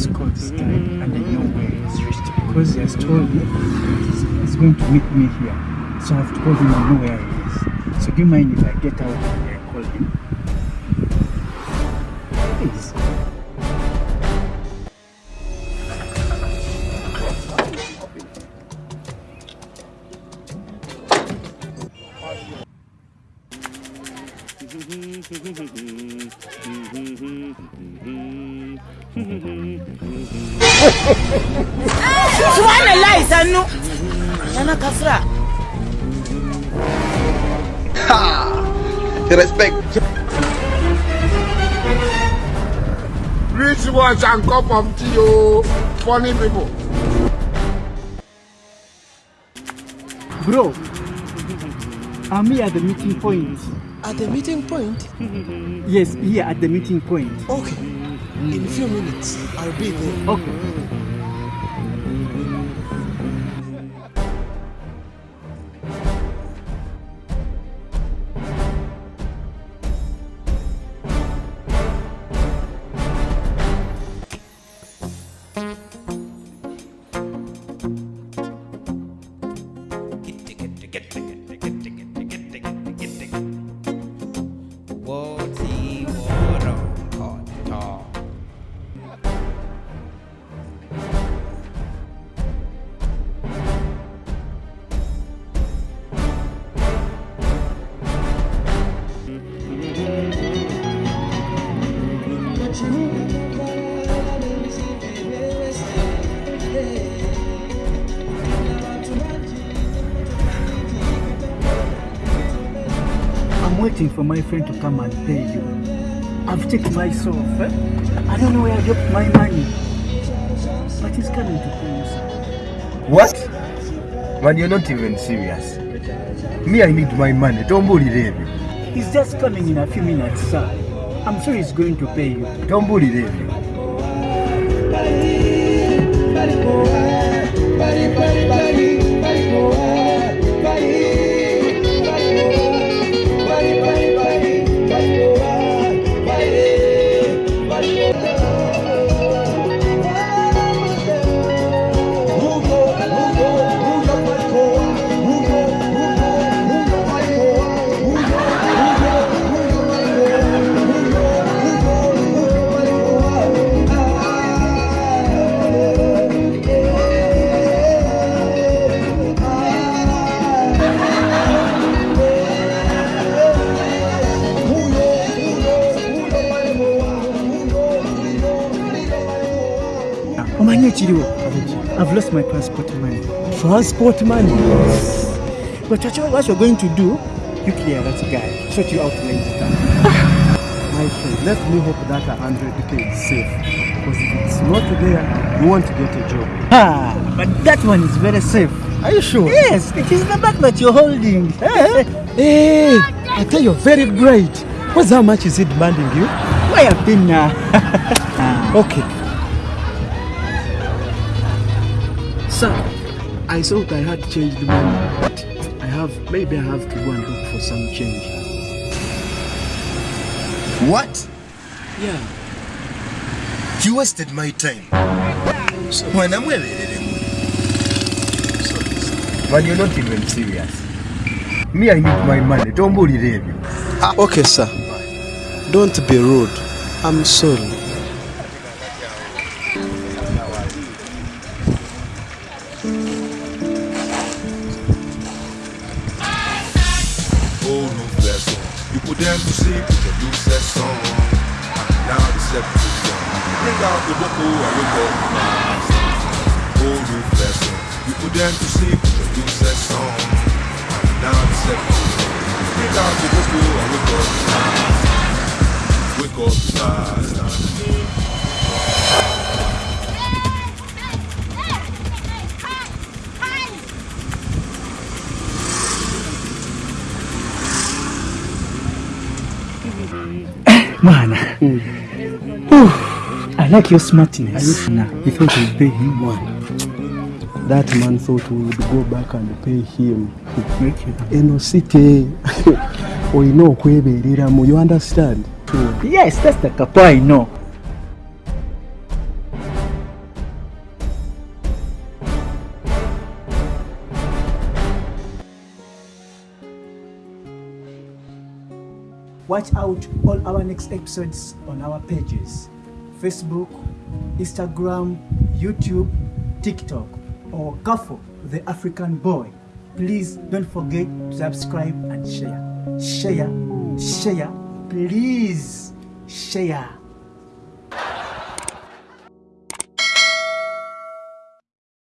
Score this guy and I know where he's reached because he has told me he's, going to meet me here. So I've told him I know where he is. So do you mind if I get out and I call him? Please. subhanallah sannu yana kasra Respect. Rich boys and cup of tea, oh, funny people. Bro, I'm here at the meeting point. at the meeting point Yes, here at the meeting point. okay in few minutes i'll be there Okay. I'm waiting for my friend to come and pay you. I've checked myself. Eh? I don't know where I dropped my money. But he's coming to pay you, sir. What? Man, you're not even serious. Me, I need my money. Don't bully them. He's just coming in a few minutes, sir. I'm sure he's going to pay you. Don't bully chiriwo. I've lost my passport money. transport money But what you- what you're going to do, you clear that guy. Sort you out later. My friend, let me hope that a hundred K is safe. Because if it's not there, you won't get a job. Ah, but that one is very safe. Are you sure? Yes, it is the bag that you're holding. hey i tell you very bright what's how much is it demanding you Why have been now? okay Sir, I thought I had changed money, but I have, maybe I have to go and look for some change. What? Yeah. You wasted my time. When I'm well, eh, eh, eh. Man, you're not even serious. Me, I need my money. Don't bully them. Ah, okay sir don't be rude i'm sorry Them to sleep with the blue set song. Now the separate is gone. Bring out the oh, I look up my Oh, no vessel. You put them to sleep the blue set song. Now the separate is gone. Bring out the oh, I look up my Man, I like your smartness. He thought we'd pay him one. That man thought we would go back and pay him. eno site olina okwebeereramu you understand Yes, that's the couple I know. Watch out all our next episodes on our pages Facebook, Instagram, YouTube, TikTok, or Kafo, the African boy. Please don't forget to subscribe and share. Share, share, please share.